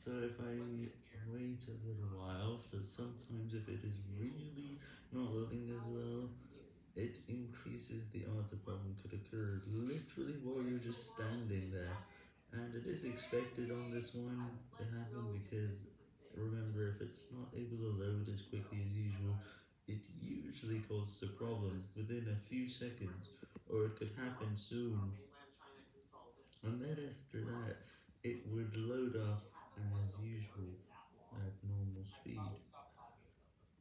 So if I wait a little while, so sometimes if it is really not loading as well, it increases the odds a problem could occur literally while you're just standing there. And it is expected on this one to happen because remember if it's not able to load as quickly as usual, it usually causes a problem within a few seconds, or it could happen soon. And then after that, it would load up as usual at normal speed.